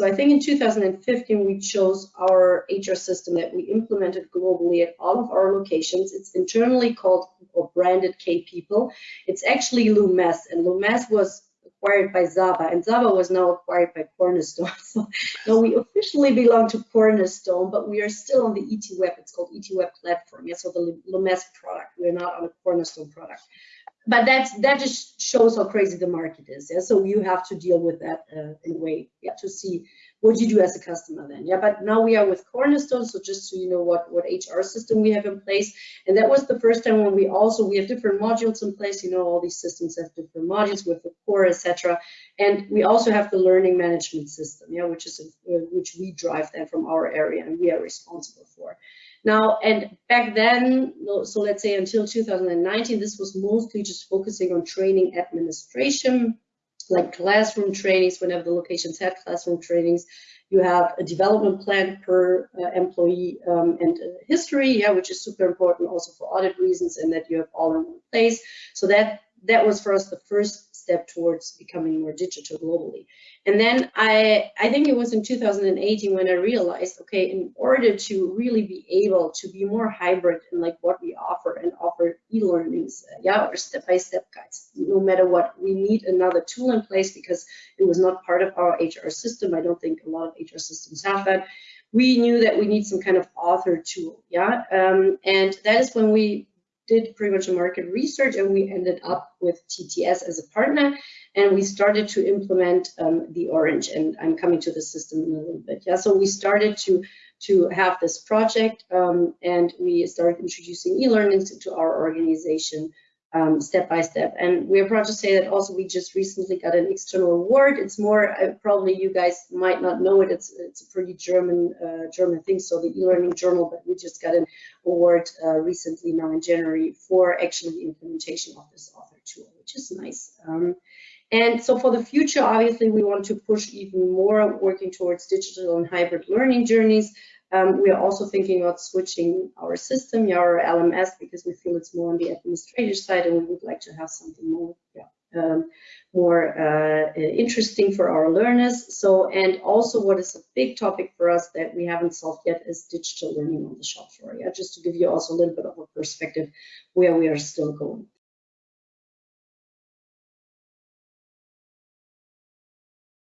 So I think in 2015, we chose our HR system that we implemented globally at all of our locations. It's internally called or branded K-People. It's actually Lumesse, and Lumesse was acquired by Saba, and Saba was now acquired by Cornerstone. So now we officially belong to Cornerstone, but we are still on the ET Web. It's called ET Web platform. Yeah, so the Lumesse product. We're not on a Cornerstone product. But that's that just shows how crazy the market is. Yeah, so you have to deal with that uh, in a way. Yeah, to see what you do as a customer then yeah but now we are with cornerstone so just so you know what what hr system we have in place and that was the first time when we also we have different modules in place you know all these systems have different modules with the core etc and we also have the learning management system yeah which is a, which we drive then from our area and we are responsible now, and back then, so let's say until 2019, this was mostly just focusing on training administration, like classroom trainings, whenever the locations had classroom trainings, you have a development plan per uh, employee um, and uh, history, yeah, which is super important also for audit reasons and that you have all in one place. So that that was for us the first step towards becoming more digital globally. And then I, I think it was in 2018 when I realized, okay, in order to really be able to be more hybrid in like what we offer and offer e-learnings, uh, yeah, or step-by-step -step guides, no matter what, we need another tool in place because it was not part of our HR system. I don't think a lot of HR systems have that. We knew that we need some kind of author tool, yeah, um, and that is when we did pretty much a market research and we ended up with TTS as a partner and we started to implement um, the Orange and I'm coming to the system in a little bit. Yeah, so we started to to have this project um, and we started introducing e-learnings to, our organization um, step by step. And we're proud to say that also we just recently got an external award. It's more uh, probably you guys might not know it. It's it's a pretty German uh, German thing. So the e-learning journal, but we just got an award uh, recently now in January for actually the implementation of this author tool, which is nice. Um, and so for the future, obviously, we want to push even more working towards digital and hybrid learning journeys. Um, we are also thinking about switching our system, our LMS, because we feel it's more on the administrative side and we would like to have something more, yeah, um, more uh, interesting for our learners. So, and also what is a big topic for us that we haven't solved yet is digital learning on the shop floor. Yeah, just to give you also a little bit of a perspective where we are still going.